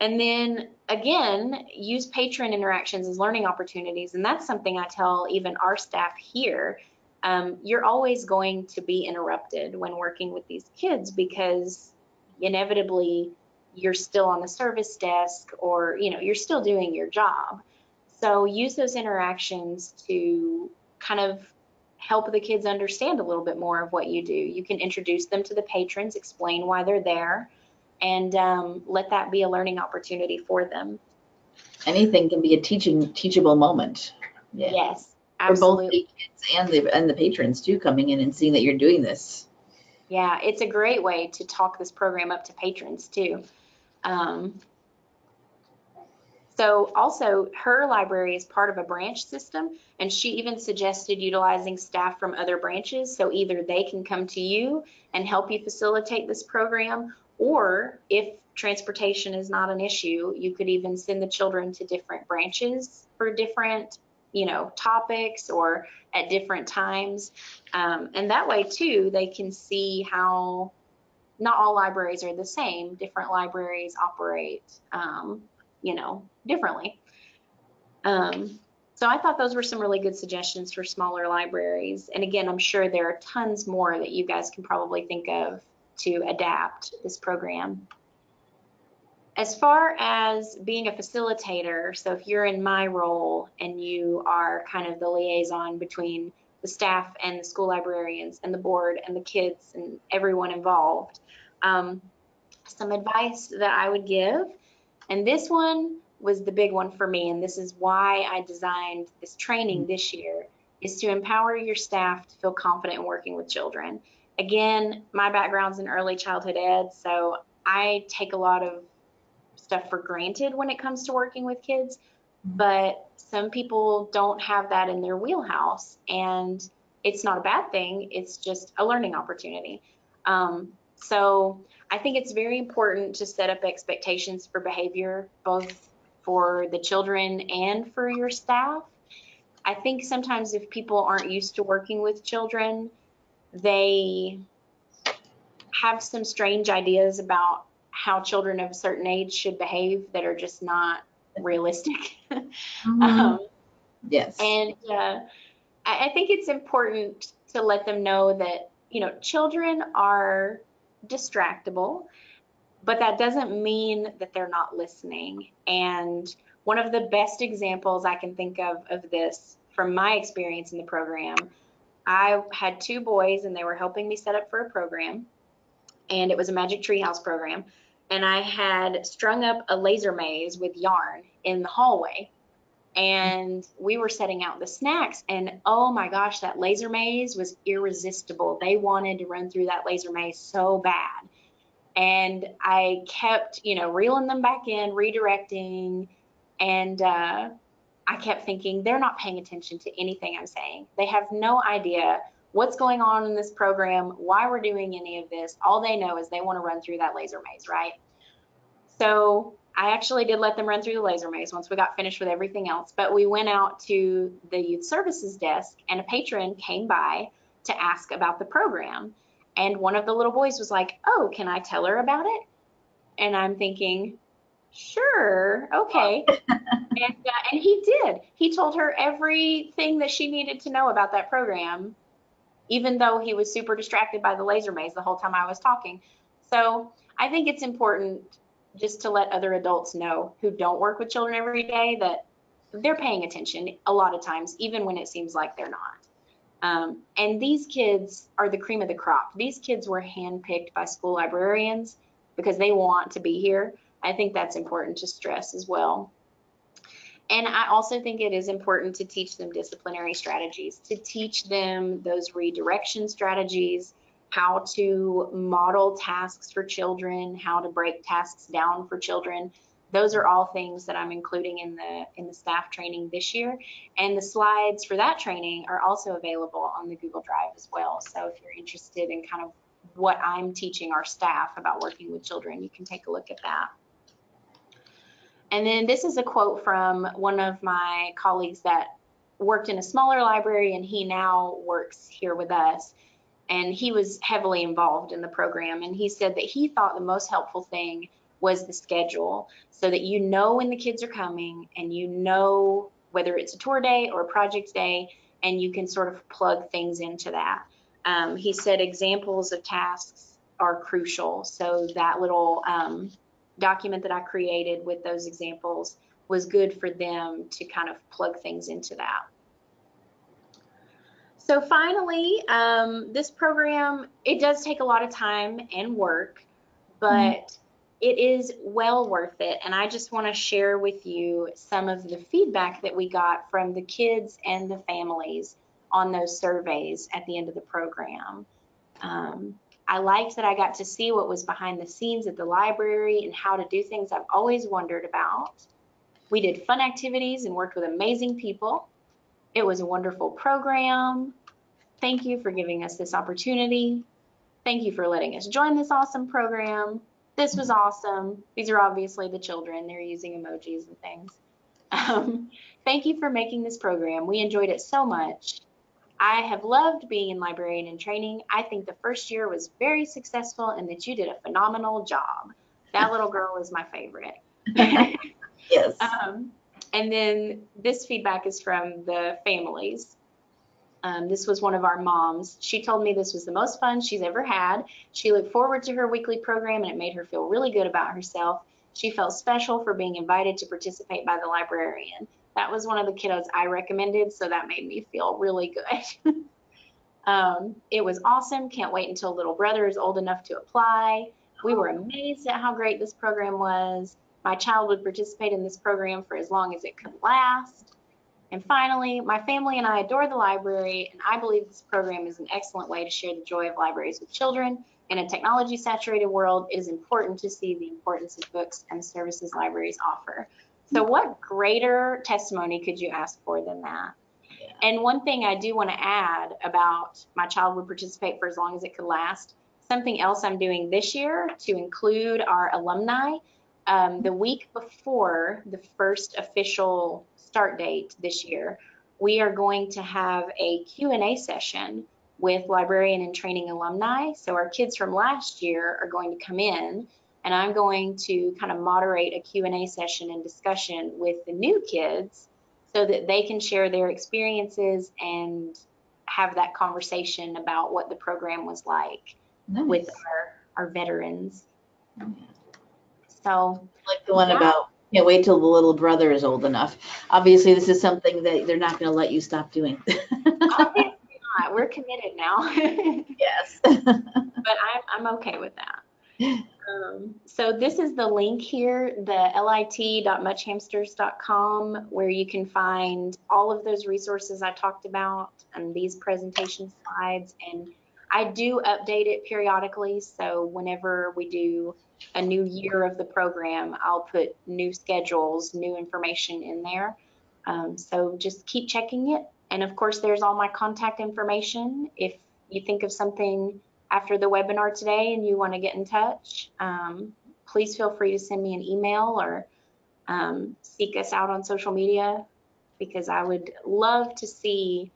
And then again, use patron interactions as learning opportunities. And that's something I tell even our staff here. Um, you're always going to be interrupted when working with these kids because inevitably you're still on the service desk or you know you're still doing your job so use those interactions to kind of help the kids understand a little bit more of what you do you can introduce them to the patrons explain why they're there and um, let that be a learning opportunity for them. Anything can be a teaching teachable moment. Yeah. Yes, absolutely. For both the kids and the and the patrons too, coming in and seeing that you're doing this. Yeah, it's a great way to talk this program up to patrons too. Um, so also her library is part of a branch system and she even suggested utilizing staff from other branches so either they can come to you and help you facilitate this program or if transportation is not an issue, you could even send the children to different branches for different, you know, topics or at different times. Um, and that way too, they can see how not all libraries are the same. Different libraries operate, um, you know, differently. Um, so I thought those were some really good suggestions for smaller libraries. And again, I'm sure there are tons more that you guys can probably think of to adapt this program. As far as being a facilitator, so if you're in my role and you are kind of the liaison between the staff and the school librarians and the board and the kids and everyone involved, um, some advice that I would give, and this one was the big one for me, and this is why I designed this training this year, is to empower your staff to feel confident in working with children. Again, my background's in early childhood ed, so I take a lot of stuff for granted when it comes to working with kids, but some people don't have that in their wheelhouse, and it's not a bad thing, it's just a learning opportunity. Um, so I think it's very important to set up expectations for behavior, both for the children and for your staff. I think sometimes if people aren't used to working with children, they have some strange ideas about how children of a certain age should behave that are just not realistic. Mm-hmm. um, yes. and uh, I, I think it's important to let them know that, you know, children are distractible, but that doesn't mean that they're not listening. And one of the best examples I can think of of this from my experience in the program, I had two boys and they were helping me set up for a program, and it was a Magic Treehouse program. And I had strung up a laser maze with yarn in the hallway and we were setting out the snacks and oh my gosh that laser maze was irresistible they wanted to run through that laser maze so bad and i kept you know reeling them back in redirecting and uh, i kept thinking they're not paying attention to anything i'm saying they have no idea what's going on in this program why we're doing any of this all they know is they want to run through that laser maze right so I actually did let them run through the laser maze once we got finished with everything else, but we went out to the youth services desk and a patron came by to ask about the program. And one of the little boys was like, Oh, can I tell her about it? And I'm thinking, Sure, okay. and, uh, and he did. He told her everything that she needed to know about that program, even though he was super distracted by the laser maze the whole time I was talking. So I think it's important just to let other adults know who don't work with children every day that they're paying attention a lot of times, even when it seems like they're not. Um, and these kids are the cream of the crop. These kids were handpicked by school librarians because they want to be here. I think that's important to stress as well. And I also think it is important to teach them disciplinary strategies, to teach them those redirection strategies, how to model tasks for children, how to break tasks down for children. Those are all things that I'm including in the in the staff training this year. And the slides for that training are also available on the Google Drive as well. So if you're interested in kind of what I'm teaching our staff about working with children, you can take a look at that. And then this is a quote from one of my colleagues that worked in a smaller library and he now works here with us. And he was heavily involved in the program and he said that he thought the most helpful thing was the schedule so that you know when the kids are coming and you know whether it's a tour day or a project day and you can sort of plug things into that. Um, he said examples of tasks are crucial so that little um, document that i created with those examples was good for them to kind of plug things into that so finally, um, this program, it does take a lot of time and work, but mm-hmm. it is well worth it. And I just want to share with you some of the feedback that we got from the kids and the families on those surveys at the end of the program. Um, I liked that I got to see what was behind the scenes at the library and how to do things I've always wondered about. We did fun activities and worked with amazing people. It was a wonderful program. Thank you for giving us this opportunity. Thank you for letting us join this awesome program. This was awesome. These are obviously the children. They're using emojis and things. Um, thank you for making this program. We enjoyed it so much. I have loved being in librarian and training. I think the first year was very successful and that you did a phenomenal job. That little girl is my favorite. Yes. Um, and then this feedback is from the families. Um, this was one of our moms. She told me this was the most fun she's ever had. She looked forward to her weekly program and it made her feel really good about herself. She felt special for being invited to participate by the librarian. That was one of the kiddos I recommended, so that made me feel really good. um, it was awesome. Can't wait until little brother is old enough to apply. We were amazed at how great this program was. My child would participate in this program for as long as it could last. And finally, my family and I adore the library, and I believe this program is an excellent way to share the joy of libraries with children. In a technology saturated world, it is important to see the importance of books and the services libraries offer. So, what greater testimony could you ask for than that? And one thing I do want to add about my child would participate for as long as it could last, something else I'm doing this year to include our alumni. Um, the week before the first official start date this year, we are going to have a Q&A session with librarian and training alumni. So our kids from last year are going to come in and I'm going to kind of moderate a Q&A session and discussion with the new kids so that they can share their experiences and have that conversation about what the program was like Nice. with our, our veterans. Oh, so like the one Yeah. about can't wait till the little brother is old enough. Obviously, this is something that they're not going to let you stop doing. obviously not. We're committed now, yes. but. I'm, I'm okay with that. Um, so this is the link here, the lit.muchhamsters.com, where you can find all of those resources I talked about and these presentation slides. And I do update it periodically. So whenever we do a new year of the program, I'll put new schedules, new information in there. Um, so just keep checking it. And of course, there's all my contact information. If you think of something after the webinar today and you want to get in touch, um, please feel free to send me an email or um, seek us out on social media because I would love to see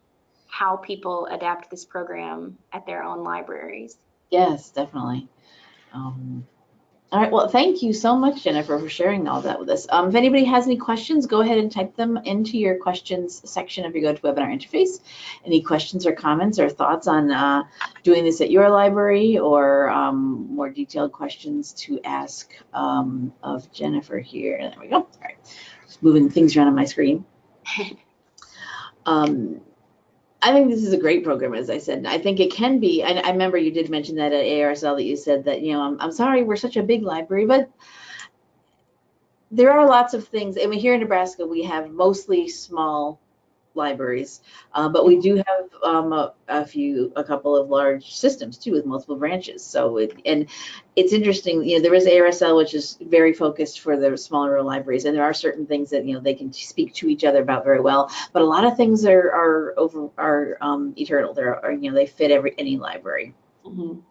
how people adapt this program at their own libraries. Yes, definitely. Um, all right. Well, thank you so much, Jennifer, for sharing all that with us. Um, if anybody has any questions, go ahead and type them into your questions section of your GoToWebinar interface. Any questions or comments or thoughts on uh, doing this at your library or um, more detailed questions to ask um, of Jennifer here. There we go. All right. Just moving things around on my screen. I think this is a great program, as I said. I think it can be. I, I remember you did mention that at ARSL that you said that, you know, I'm, I'm sorry we're such a big library, but there are lots of things. I mean, here in Nebraska, we have mostly small libraries, uh, but we do have um, a, a few, a couple of large systems too with multiple branches. So, it, and it's interesting, you know, there is ARSL, which is very focused for the smaller libraries, and there are certain things that, you know, they can speak to each other about very well, but a lot of things are, are over, are um, eternal. They're, are, you know, they fit every, any library. Mhm.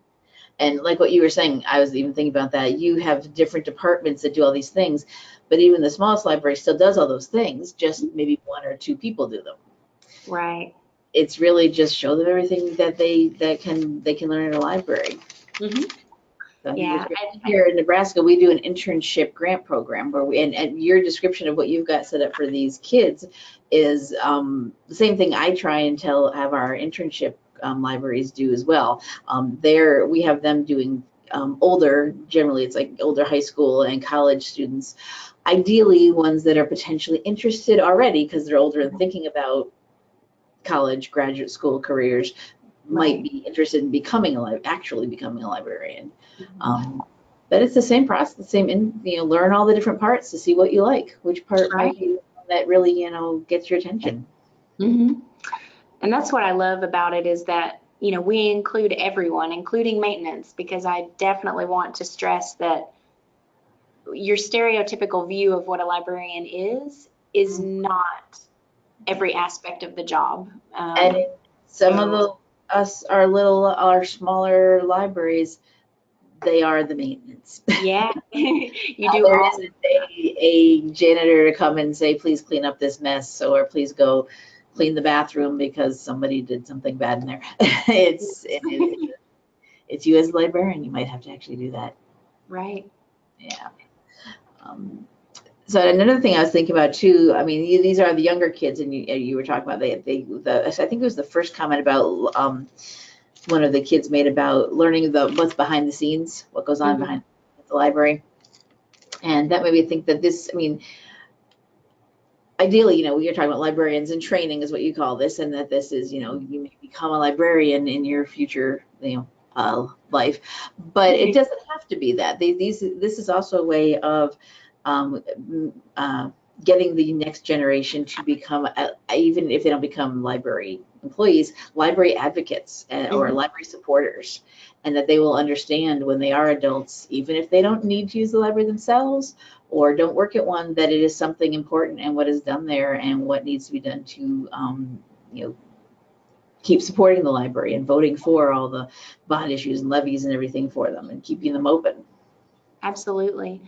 And like what you were saying, I was even thinking about that. You have different departments that do all these things, but even the smallest library still does all those things. Just maybe one or two people do them. Right. It's really just show them everything that they that can they can learn in a library. Mm-hmm. So Yeah. it's great. I- I- Here in Nebraska, we do an internship grant program where we and, and your description of what you've got set up for these kids is um, the same thing I try and tell have our internship um, libraries do as well. Um, there we have them doing um, older, generally it's like older high school and college students, ideally ones that are potentially interested already because they're older and thinking about college, graduate school careers, might be interested in becoming a li- actually becoming a librarian. Um, but it's the same process, the same, in, you know, learn all the different parts to see what you like, which part Right. that really, you know, gets your attention. hmm And that's what I love about it is that, you know, we include everyone, including maintenance, because I definitely want to stress that your stereotypical view of what a librarian is, is not every aspect of the job. Um, And some of the, us, our little, our smaller libraries, they are the maintenance. yeah, you do There isn't a, a janitor to come and say, please clean up this mess, or please go clean the bathroom because somebody did something bad in there. it's it, it, it's you as a librarian. You might have to actually do that. Right. Yeah. Um, so another thing I was thinking about too. I mean, these are the younger kids, and you you were talking about they they the I think it was the first comment about um, one of the kids made about learning the what's behind the scenes, what goes on Mhm. behind the library, and that made me think that this. I mean, ideally, you know, we are talking about librarians and training is what you call this, and that this is, you know, you may become a librarian in your future, you know, uh, life, but it doesn't have to be that. They, these, this is also a way of um, uh, getting the next generation to become, uh, even if they don't become library employees, library advocates uh, or Mhm. library supporters, and that they will understand when they are adults, even if they don't need to use the library themselves or don't work at one, that it is something important and what is done there and what needs to be done to, um, you know, keep supporting the library and voting for all the bond issues and levies and everything for them and keeping them open. Absolutely.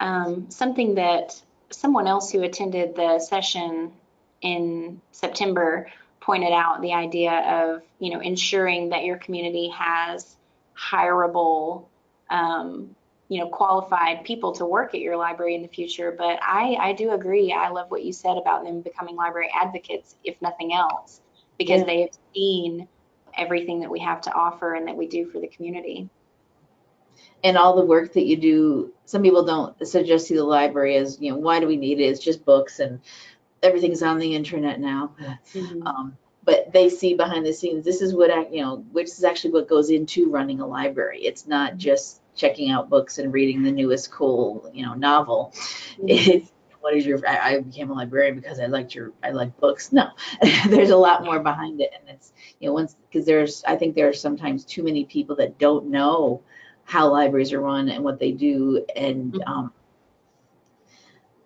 Um, something that someone else who attended the session in September pointed out the idea of, you know, ensuring that your community has hireable, um, you know, qualified people to work at your library in the future. But I, I do agree. I love what you said about them becoming library advocates, if nothing else, because Yeah. they have seen everything that we have to offer and that we do for the community. and all the work that you do some people don't suggest to the library as you know why do we need it it's just books and everything's on the internet now Mhm. um, but they see behind the scenes this is what I, you know which is actually what goes into running a library it's not just checking out books and reading the newest cool you know novel it's what is your I, I became a librarian because i liked your i like books. No there's a lot more behind it. And it's you know once because there's i think there are sometimes too many people that don't know how libraries are run and what they do. And Mhm. um,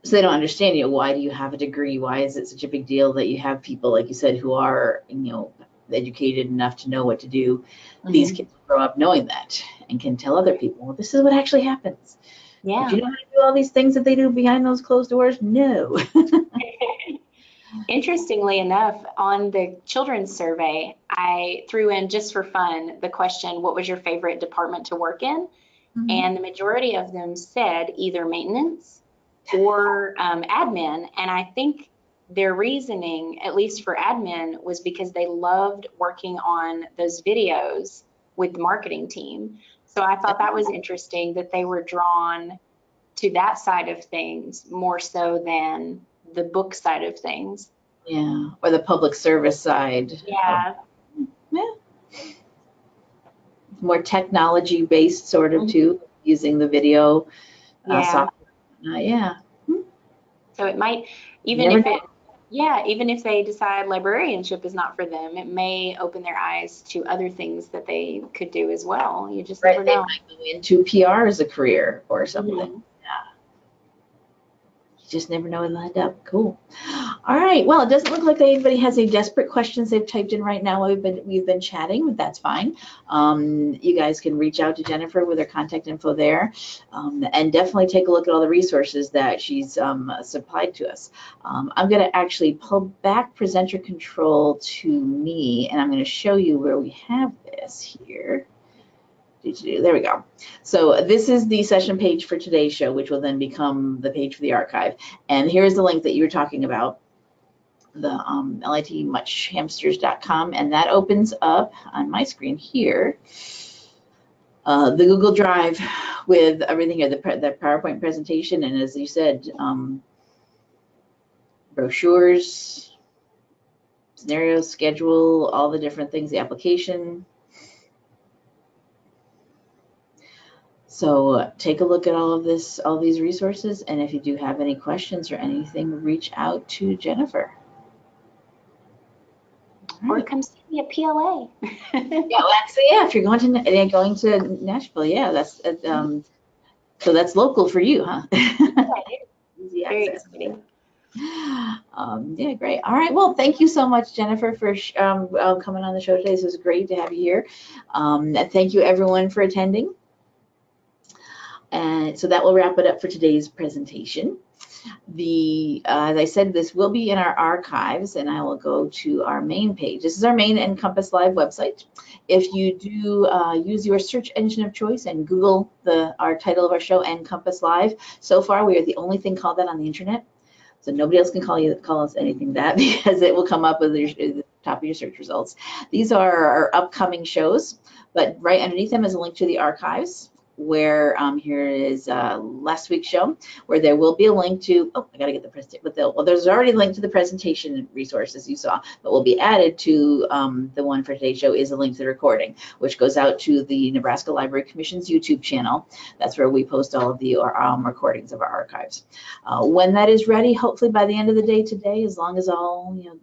so they don't understand you know why do you have a degree? Why is it such a big deal that you have people like you said who are you know educated enough to know what to do? These Mhm. kids grow up knowing that and can tell other people well this is what actually happens Yeah. do you know how to do all these things that they do behind those closed doors no Interestingly enough, on the children's survey, I threw in just for fun the question, what was your favorite department to work in? And the majority of them said either maintenance or um, admin. And I think their reasoning, at least for admin, was because they loved working on those videos with the marketing team. So I thought that was interesting that they were drawn to that side of things more so than the book side of things. yeah or the public service side Yeah. yeah, more technology based sort of too using the video uh, Yeah. software. Uh, yeah. So it might, even never if it, yeah, even if they decide librarianship is not for them, it may open their eyes to other things that they could do as well. You just right never they know. might go into pr as a career or something Mhm. Just never know what lined up. Cool. All right. Well, it doesn't look like anybody has any desperate questions they've typed in right now. We've been we've been chatting, but that's fine. Um, you guys can reach out to Jennifer with her contact info there, um, and definitely take a look at all the resources that she's um, supplied to us. Um, I'm going to actually pull back presenter control to me, and I'm going to show you where we have this here. There we go. So this is the session page for today's show, which will then become the page for the archive. And here's the link that you were talking about, the um, litmuchhamsters.com, and that opens up on my screen here. Uh, the Google Drive with everything here, the, the PowerPoint presentation, and as you said, um, brochures, scenarios, schedule, all the different things, the application, So uh, take a look at all of this, all these resources, and if you do have any questions or anything, reach out to Jennifer. Or come see me at PLA. Yeah, well, actually, yeah, if you're going to going to Nashville, yeah, that's uh, um, so that's local for you, huh? Easy Very access. exciting. Um, yeah, great. All right. Well, thank you so much, Jennifer, for sh- um, uh, coming on the show today. This was great to have you here. Um, and thank you, everyone, for attending. And so that will wrap it up for today's presentation. The, uh, as I said, this will be in our archives and I will go to our main page. This is our main NCompass Live website. If you do uh, use your search engine of choice and Google the our title of our show, NCompass Live, so far we are the only thing called that on the internet. So nobody else can call you call us anything that because it will come up with the top of your search results. These are our upcoming shows, but right underneath them is a link to the archives where um, here is uh, last week's show, where there will be a link to, oh, I gotta get the presentation, but well, there's already a link to the presentation resources you saw, but will be added to um, the one for today's show is a link to the recording, which goes out to the Nebraska Library Commission's YouTube channel. That's where we post all of the um, recordings of our archives. Uh, when that is ready, hopefully by the end of the day today, as long as all, you know,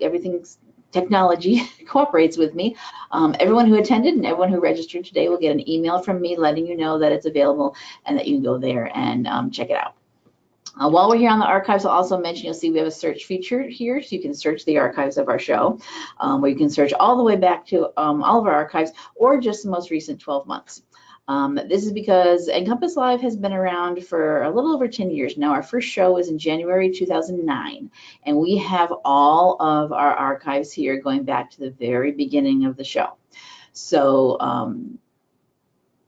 everything's technology cooperates with me. Um, everyone who attended and everyone who registered today will get an email from me letting you know that it's available and that you can go there and um, check it out. Uh, while we're here on the archives, I'll also mention you'll see we have a search feature here, so you can search the archives of our show, um, where you can search all the way back to um, all of our archives or just the most recent 12 months. Um, this is because NCompass Live has been around for a little over 10 years now. Our first show was in January 2009, and we have all of our archives here going back to the very beginning of the show. So um,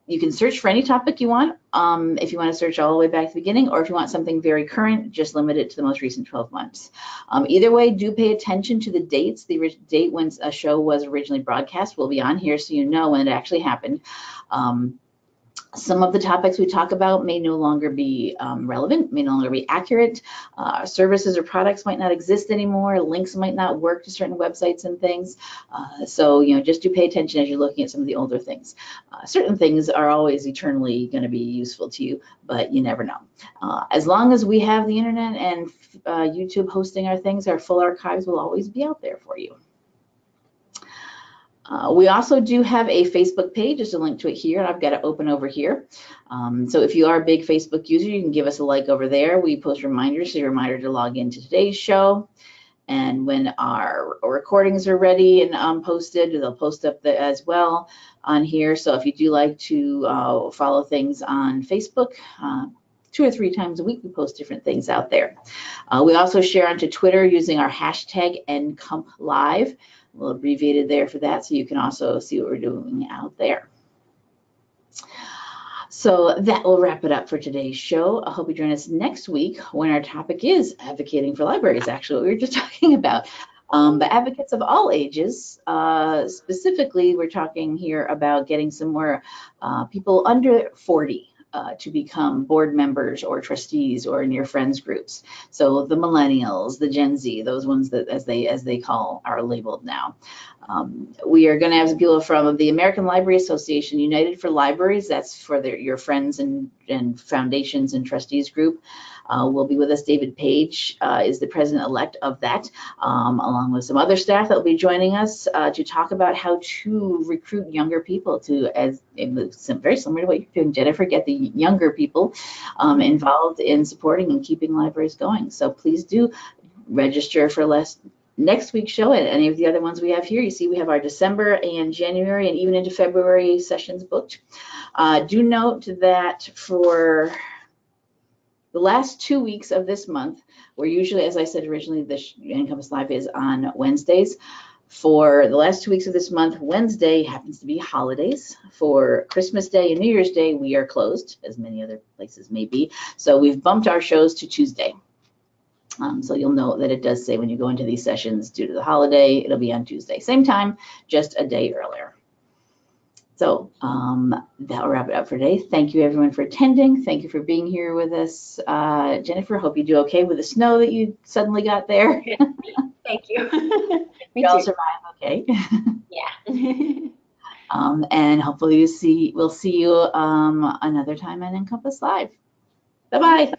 you can search for any topic you want. Um, if you want to search all the way back to the beginning, or if you want something very current, just limit it to the most recent 12 months. Um, either way, do pay attention to the dates. The date when a show was originally broadcast will be on here so you know when it actually happened. Um, some of the topics we talk about may no longer be um, relevant, may no longer be accurate. Uh, services or products might not exist anymore. Links might not work to certain websites and things. Uh, so, you know, just do pay attention as you're looking at some of the older things. Uh, certain things are always eternally going to be useful to you, but you never know. Uh, as long as we have the internet and uh, YouTube hosting our things, our full archives will always be out there for you. Uh, we also do have a Facebook page, There's a link to it here, and I've got it open over here. Um, so if you are a big Facebook user, you can give us a like over there. We post reminders, so a reminder to log into today's show. And when our recordings are ready and um, posted, they'll post up the, as well on here. So if you do like to uh, follow things on Facebook, uh, two or three times a week we post different things out there. Uh, we also share onto Twitter using our hashtag NCumpLive little abbreviated there for that so you can also see what we're doing out there. So that will wrap it up for today's show. I hope you join us next week when our topic is advocating for libraries, actually, we were just talking about. Um, but advocates of all ages, uh, specifically, we're talking here about getting some more uh, people under 40 uh, to become board members or trustees or your friends groups. So the millennials, the Gen Z, those ones that as they as they call are labeled now. Um, we are going to have people from the American Library Association, United for Libraries. That's for their, your friends and, and foundations and trustees group. Uh, will be with us. David Page uh, is the president-elect of that, um, along with some other staff that will be joining us uh, to talk about how to recruit younger people to, as very similar to what you're doing, Jennifer, get the younger people um, involved in supporting and keeping libraries going. So please do register for less next week's show and any of the other ones we have here. You see we have our December and January and even into February sessions booked. Uh, do note that for the last two weeks of this month, we're usually, as I said originally, the NCompass Live is on Wednesdays. For the last two weeks of this month, Wednesday happens to be holidays. For Christmas Day and New Year's Day, we are closed, as many other places may be. So we've bumped our shows to Tuesday. Um, so you'll know that it does say when you go into these sessions due to the holiday, it'll be on Tuesday. Same time, just a day earlier. So um, that'll wrap it up for today. Thank you everyone for attending. Thank you for being here with us. Uh, Jennifer, hope you do okay with the snow that you suddenly got there. Thank you. we all survive okay. yeah. um, and hopefully you see, we'll see you um, another time on NCompass Live. Bye-bye.